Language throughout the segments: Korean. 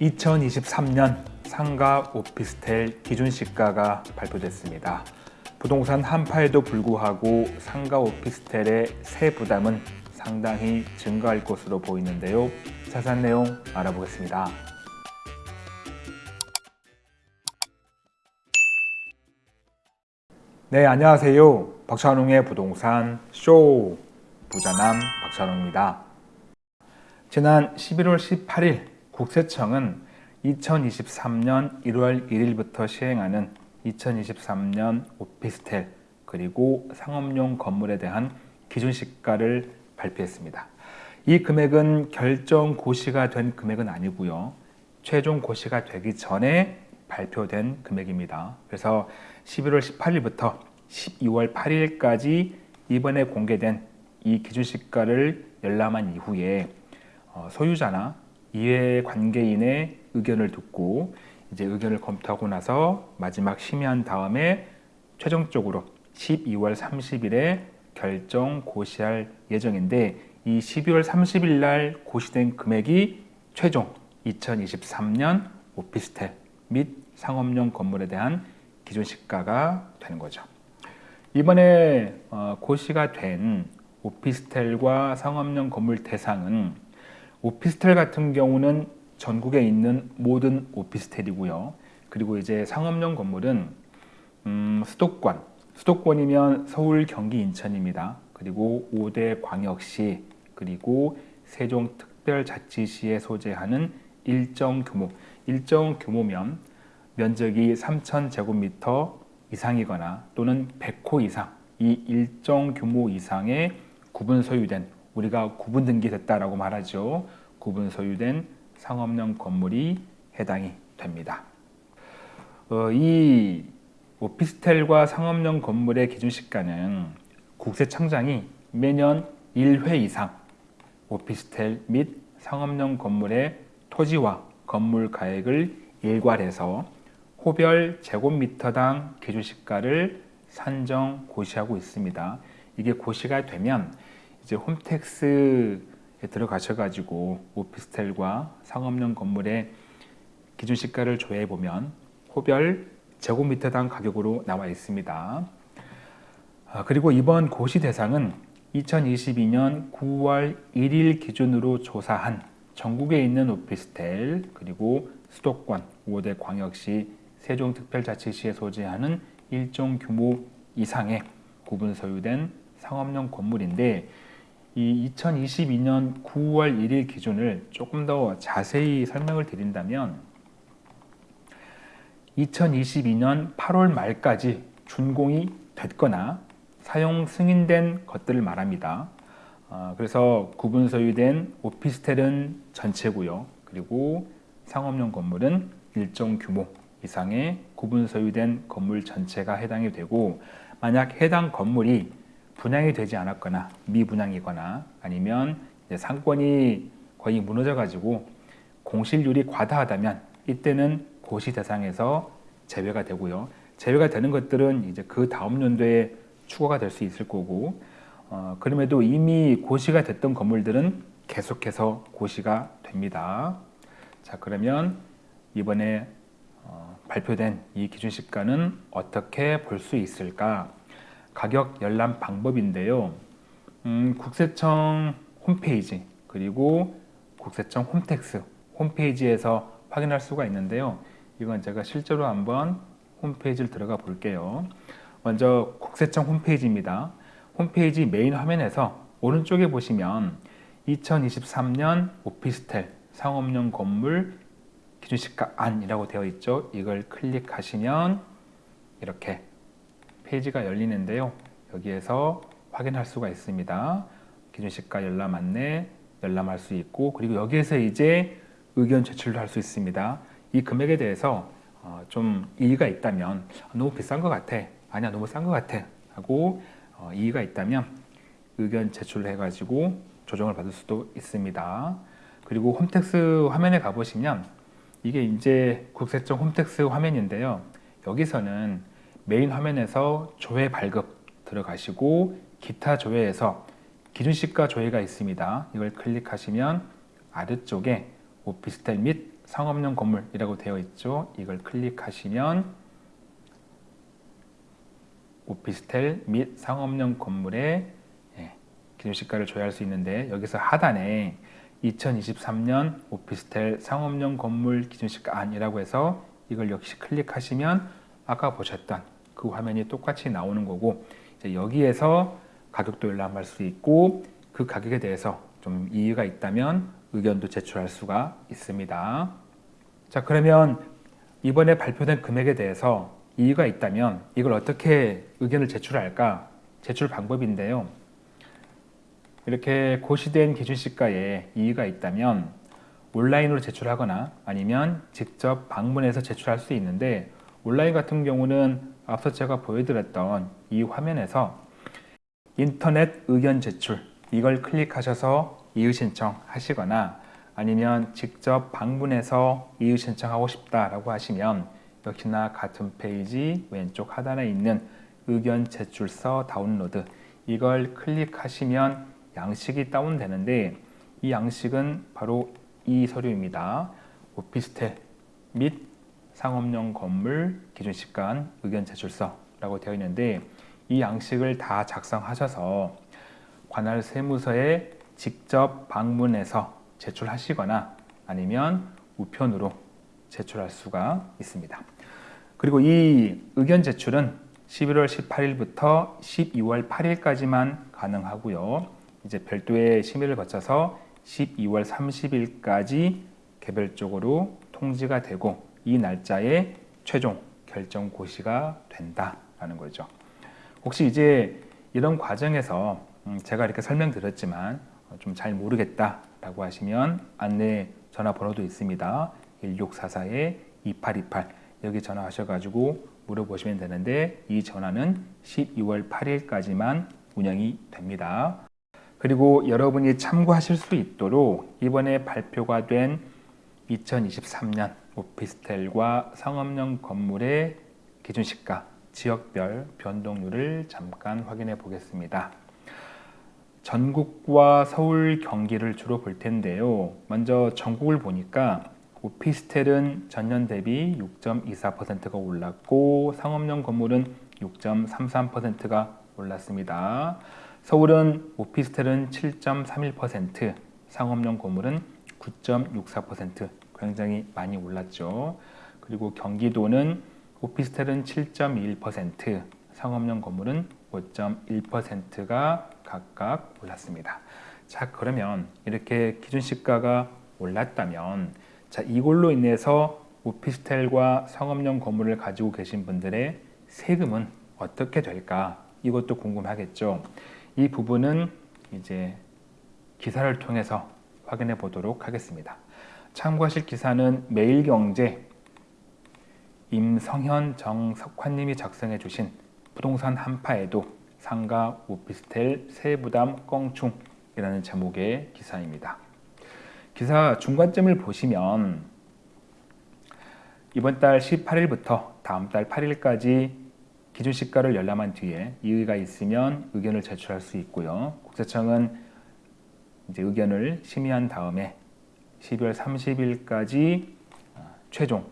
2023년 상가 오피스텔 기준 시가가 발표됐습니다. 부동산 한파에도 불구하고 상가 오피스텔의 세 부담은 상당히 증가할 것으로 보이는데요. 자세한 내용 알아보겠습니다. 네, 안녕하세요. 박찬웅의 부동산 쇼 부자남 박찬웅입니다. 지난 11월 18일 국세청은 2023년 1월 1일부터 시행하는 2023년 오피스텔 그리고 상업용 건물에 대한 기준 시가를 발표했습니다. 이 금액은 결정 고시가 된 금액은 아니고요. 최종 고시가 되기 전에 발표된 금액입니다. 그래서 11월 18일부터 12월 8일까지 이번에 공개된 이 기준시가를 열람한 이후에 어, 소유자나 이해 관계인의 의견을 듣고 이제 의견을 검토하고 나서 마지막 심의한 다음에 최종적으로 12월 30일에 결정 고시할 예정인데 이 12월 30일 날 고시된 금액이 최종 2023년 오피스텔 및 상업용 건물에 대한 기준 시가가 되는 거죠. 이번에 어, 고시가 된 오피스텔과 상업용 건물 대상은 오피스텔 같은 경우는 전국에 있는 모든 오피스텔이고요. 그리고 이제 상업용 건물은 음, 수도권, 수도권이면 서울, 경기, 인천입니다. 그리고 5대 광역시, 그리고 세종특별자치시에 소재하는 일정 규모, 일정 규모면 면적이 3,000제곱미터 이상이거나 또는 100호 이상, 이 일정 규모 이상의 구분 소유된 우리가 구분 등기 됐다라고 말하죠. 구분 소유된 상업용 건물이 해당이 됩니다. 어, 이 오피스텔과 상업용 건물의 기준 시가는 국세 청장이 매년 1회 이상 오피스텔 및 상업용 건물의 토지와 건물 가액을 일괄해서 호별 제곱미터당 기준시가를 산정 고시하고 있습니다. 이게 고시가 되면 이제 홈택스에 들어가셔가지고 오피스텔과 상업용 건물의 기준 시가를 조회해 보면 호별 제곱미터당 가격으로 나와 있습니다. 아, 그리고 이번 고시 대상은 2022년 9월 1일 기준으로 조사한 전국에 있는 오피스텔 그리고 수도권 5대 광역시 세종특별자치시에 소재하는 일정 규모 이상의 구분 소유된 상업용 건물인데 이 2022년 9월 1일 기준을 조금 더 자세히 설명을 드린다면 2022년 8월 말까지 준공이 됐거나 사용 승인된 것들을 말합니다. 어, 그래서 구분 소유된 오피스텔은 전체고요. 그리고 상업용 건물은 일정 규모 이상의 구분 소유된 건물 전체가 해당이 되고 만약 해당 건물이 분양이 되지 않았거나 미분양이거나 아니면 상권이 거의 무너져 가지고 공실률이 과다하다면 이때는 고시 대상에서 제외가 되고요. 제외가 되는 것들은 이제 그 다음 연도에 추가가 될 수 있을 거고 어, 그럼에도 이미 고시가 됐던 건물들은 계속해서 고시가 됩니다. 자 그러면 이번에 어, 발표된 이 기준시가는 어떻게 볼 수 있을까? 가격 열람 방법인데요. 음, 국세청 홈페이지 그리고 국세청 홈택스 홈페이지에서 확인할 수가 있는데요. 이건 제가 실제로 한번 홈페이지를 들어가 볼게요. 먼저 국세청 홈페이지입니다. 홈페이지 메인 화면에서 오른쪽에 보시면 2023년 오피스텔 상업용 건물 기준시가 안이라고 되어 있죠. 이걸 클릭하시면 이렇게 페이지가 열리는데요. 여기에서 확인할 수가 있습니다. 기준시가 열람 안내 열람할 수 있고 그리고 여기에서 이제 의견 제출도 할 수 있습니다. 이 금액에 대해서 어, 좀 이의가 있다면 너무 비싼 것 같아 아니야 너무 싼 것 같아 하고 어, 이의가 있다면 의견 제출해 가지고 조정을 받을 수도 있습니다. 그리고 홈택스 화면에 가보시면 이게 이제 국세청 홈택스 화면인데요. 여기서는 메인 화면에서 조회 발급 들어가시고 기타 조회에서 기준시가 조회가 있습니다. 이걸 클릭하시면 아래쪽에 오피스텔 및 상업용 건물이라고 되어 있죠. 이걸 클릭하시면 오피스텔 및 상업용 건물의 예, 기준시가를 조회할 수 있는데 여기서 하단에 2023년 오피스텔 상업용 건물 기준시가 안이라고 해서 이걸 역시 클릭하시면 아까 보셨던 그 화면이 똑같이 나오는 거고 여기에서 가격도 열람할 수 있고 그 가격에 대해서 좀 이의가 있다면 의견도 제출할 수가 있습니다. 자 그러면 이번에 발표된 금액에 대해서 이의가 있다면 이걸 어떻게 의견을 제출할까? 제출 방법인데요. 이렇게 고시된 기준시가에 이의가 있다면 온라인으로 제출하거나 아니면 직접 방문해서 제출할 수 있는데 온라인 같은 경우는 앞서 제가 보여드렸던 이 화면에서 인터넷 의견 제출 이걸 클릭하셔서 이의 신청 하시거나 아니면 직접 방문해서 이의 신청하고 싶다라고 하시면 역시나 같은 페이지 왼쪽 하단에 있는 의견 제출서 다운로드 이걸 클릭하시면 양식이 다운되는데 이 양식은 바로 이 서류입니다. 오피스텔 및 상업용 건물 기준 시간 의견 제출서라고 되어 있는데 이 양식을 다 작성하셔서 관할 세무서에 직접 방문해서 제출하시거나 아니면 우편으로 제출할 수가 있습니다. 그리고 이 의견 제출은 11월 18일부터 12월 8일까지만 가능하고요. 이제 별도의 심의를 거쳐서 12월 30일까지 개별적으로 통지가 되고 이 날짜에 최종 결정 고시가 된다라는 거죠. 혹시 이제 이런 과정에서 음, 제가 이렇게 설명드렸지만 좀 잘 모르겠다라고 하시면 안내 전화번호도 있습니다. 1644-2828 여기 전화하셔가지고 물어보시면 되는데 이 전화는 12월 8일까지만 운영이 됩니다. 그리고 여러분이 참고하실 수 있도록 이번에 발표가 된 2023년 오피스텔과 상업용 건물의 기준시가 지역별 변동률을 잠깐 확인해 보겠습니다. 전국과 서울, 경기를 주로 볼 텐데요. 먼저 전국을 보니까 오피스텔은 전년 대비 6.24%가 올랐고 상업용 건물은 6.33%가 올랐습니다. 서울은 오피스텔은 7.31%, 상업용 건물은 9.64% 굉장히 많이 올랐죠. 그리고 경기도는 오피스텔은 7.21%, 상업용 건물은 5.1%가 각각 올랐습니다. 자, 그러면 이렇게 기준시가가 올랐다면 자, 이걸로 인해서 오피스텔과 상업용 건물을 가지고 계신 분들의 세금은 어떻게 될까? 이것도 궁금하겠죠. 이 부분은 이제 기사를 통해서 확인해 보도록 하겠습니다. 참고하실 기사는 매일경제 임성현 정석환님이 작성해 주신 부동산 한파에도 상가 오피스텔 세부담 껑충이라는 제목의 기사입니다. 기사 중간점을 보시면 이번 달 18일부터 다음 달 8일까지 기준 시가를 열람한 뒤에 이의가 있으면 의견을 제출할 수 있고요. 국세청은 이제 의견을 심의한 다음에 12월 30일까지 어, 최종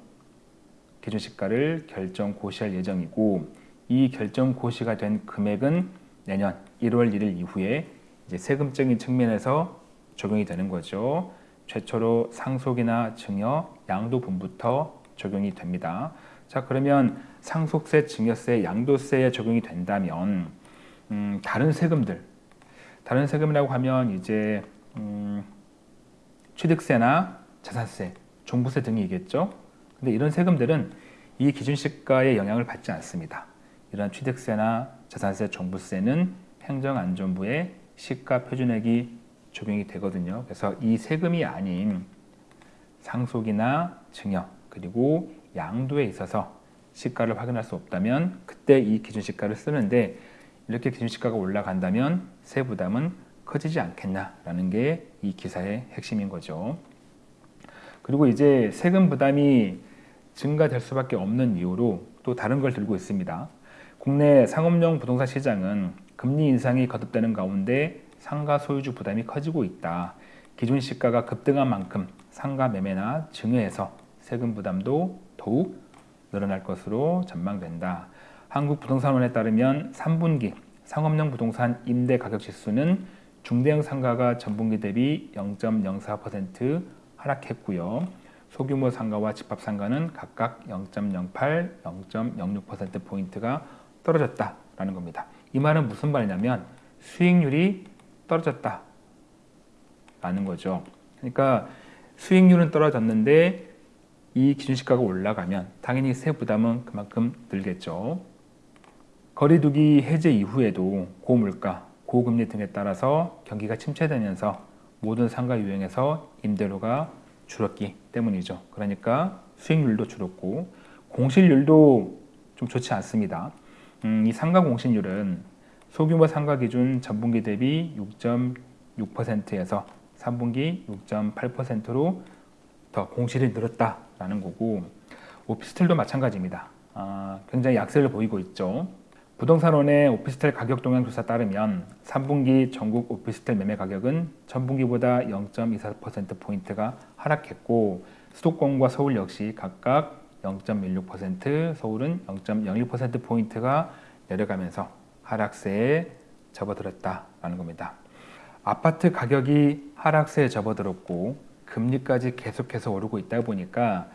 기준 시가를 결정 고시할 예정이고 이 결정 고시가 된 금액은 내년 1월 1일 이후에 이제 세금적인 측면에서 적용이 되는 거죠. 최초로 상속이나 증여, 양도분부터 적용이 됩니다. 자 그러면 상속세, 증여세, 양도세에 적용이 된다면 음, 다른 세금들, 다른 세금이라고 하면 이제 음, 취득세나 자산세, 종부세 등이겠죠. 근데 이런 세금들은 이 기준시가에 영향을 받지 않습니다. 이런 취득세나 자산세, 종부세는 행정안전부의 시가 표준액이 적용이 되거든요. 그래서 이 세금이 아닌 상속이나 증여 그리고 양도에 있어서 시가를 확인할 수 없다면 그때 이 기준시가를 쓰는데 이렇게 기준시가가 올라간다면 세부담은 커지지 않겠냐라는 게 이 기사의 핵심인 거죠. 그리고 이제 세금 부담이 증가될 수밖에 없는 이유로 또 다른 걸 들고 있습니다. 국내 상업용 부동산 시장은 금리 인상이 거듭되는 가운데 상가 소유주 부담이 커지고 있다. 기존 시가가 급등한 만큼 상가 매매나 증여에서 세금 부담도 더욱 늘어날 것으로 전망된다. 한국부동산원에 따르면 3분기 상업용 부동산 임대 가격 지수는 중대형 상가가 전분기 대비 0.04% 하락했고요. 소규모 상가와 집합 상가는 각각 0.08, 0.06% 포인트가 떨어졌다라는 겁니다. 이 말은 무슨 말이냐면 수익률이 떨어졌다라는 거죠. 그러니까 수익률은 떨어졌는데 이 기준시가가 올라가면 당연히 세 부담은 그만큼 늘겠죠. 거리두기 해제 이후에도 고물가, 고금리 등에 따라서 경기가 침체되면서 모든 상가 유형에서 임대료가 줄었기 때문이죠. 그러니까 수익률도 줄었고 공실률도 좀 좋지 않습니다. 음, 이 상가 공실률은 소규모 상가 기준 전분기 대비 6.6%에서 3분기 6.8%로 더 공실이 늘었다라는 거고 오피스텔도 마찬가지입니다. 아, 굉장히 약세를 보이고 있죠. 부동산원의 오피스텔 가격 동향 조사 따르면 3분기 전국 오피스텔 매매 가격은 전분기보다 0.24%포인트가 하락했고 수도권과 서울 역시 각각 0.16%, 서울은 0.01%포인트가 내려가면서 하락세에 접어들었다라는 겁니다. 아파트 가격이 하락세에 접어들었고 금리까지 계속해서 오르고 있다 보니까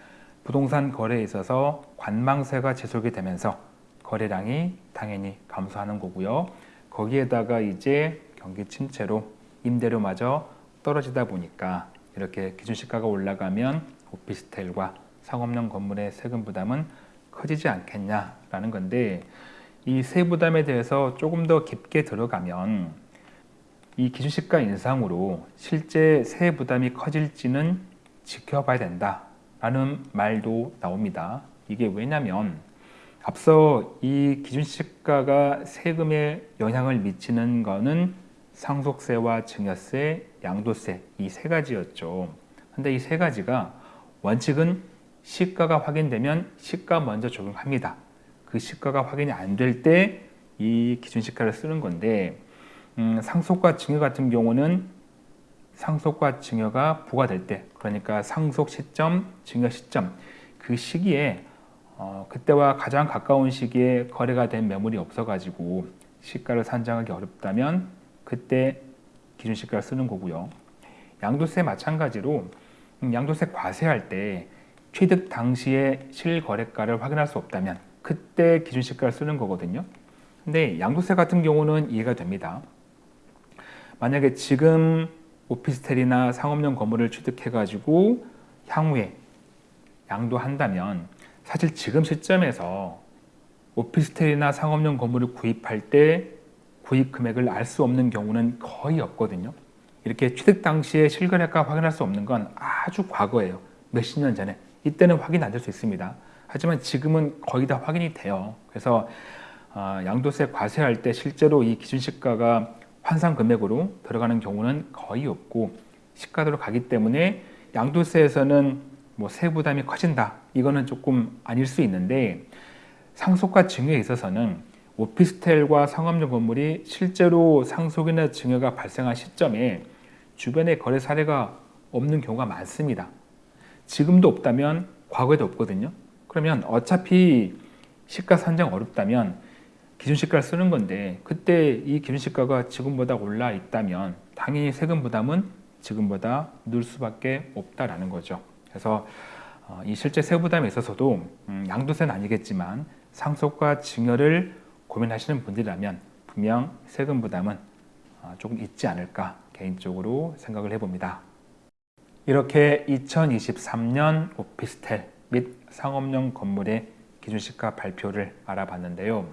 부동산 거래에 있어서 관망세가 지속이 되면서 거래량이 당연히 감소하는 거고요. 거기에다가 이제 경기 침체로 임대료마저 떨어지다 보니까 이렇게 기준시가가 올라가면 오피스텔과 상업용 건물의 세금 부담은 커지지 않겠냐라는 건데 이 세 부담에 대해서 조금 더 깊게 들어가면 이 기준시가 인상으로 실제 세 부담이 커질지는 지켜봐야 된다라는 말도 나옵니다. 이게 왜냐면 앞서 이 기준시가가 세금에 영향을 미치는 것은 상속세와 증여세, 양도세 이 세 가지였죠. 근데 이 세 가지가 원칙은 시가가 확인되면 시가 먼저 적용합니다. 그 시가가 확인이 안 될 때 이 기준시가를 쓰는 건데 음, 상속과 증여 같은 경우는 상속과 증여가 부과될 때 그러니까 상속 시점, 증여 시점 그 시기에 어, 그때와 가장 가까운 시기에 거래가 된 매물이 없어가지고 시가를 산정하기 어렵다면 그때 기준 시가를 쓰는 거고요. 양도세 마찬가지로 음, 양도세 과세할 때 취득 당시에 실거래가를 확인할 수 없다면 그때 기준 시가를 쓰는 거거든요. 근데 양도세 같은 경우는 이해가 됩니다. 만약에 지금 오피스텔이나 상업용 건물을 취득해 가지고 향후에 양도한다면 사실 지금 시점에서 오피스텔이나 상업용 건물을 구입할 때 구입 금액을 알 수 없는 경우는 거의 없거든요. 이렇게 취득 당시에 실거래가 확인할 수 없는 건 아주 과거예요. 몇십 년 전에. 이때는 확인 안 될 수 있습니다. 하지만 지금은 거의 다 확인이 돼요. 그래서 어, 양도세 과세할 때 실제로 이 기준 시가가 환산 금액으로 들어가는 경우는 거의 없고 시가대로 가기 때문에 양도세에서는 뭐 세부담이 커진다 이거는 조금 아닐 수 있는데 상속과 증여에 있어서는 오피스텔과 상업용 건물이 실제로 상속이나 증여가 발생한 시점에 주변에 거래 사례가 없는 경우가 많습니다. 지금도 없다면 과거에도 없거든요. 그러면 어차피 시가 산정 어렵다면 기준시가를 쓰는 건데 그때 이 기준시가가 지금보다 올라 있다면 당연히 세금 부담은 지금보다 늘 수밖에 없다라는 거죠. 그래서 어, 이 실제 세부담에 있어서도 음, 양도세는 아니겠지만 상속과 증여를 고민하시는 분들이라면 분명 세금 부담은 어, 조금 있지 않을까 개인적으로 생각을 해봅니다. 이렇게 2023년 오피스텔 및 상업용 건물의 기준시가 발표를 알아봤는데요.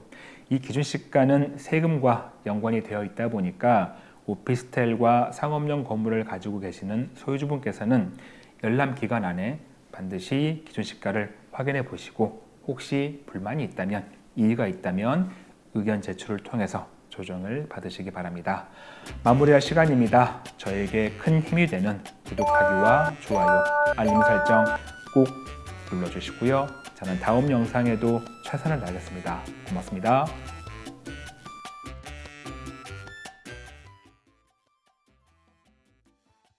이 기준시가는 세금과 연관이 되어 있다 보니까 오피스텔과 상업용 건물을 가지고 계시는 소유주분께서는 열람 기간 안에 반드시 기준 시가를 확인해 보시고 혹시 불만이 있다면 이의가 있다면 의견 제출을 통해서 조정을 받으시기 바랍니다. 마무리할 시간입니다. 저에게 큰 힘이 되는 구독하기와 좋아요, 알림 설정 꼭 눌러주시고요. 저는 다음 영상에도 최선을 다하겠습니다. 고맙습니다.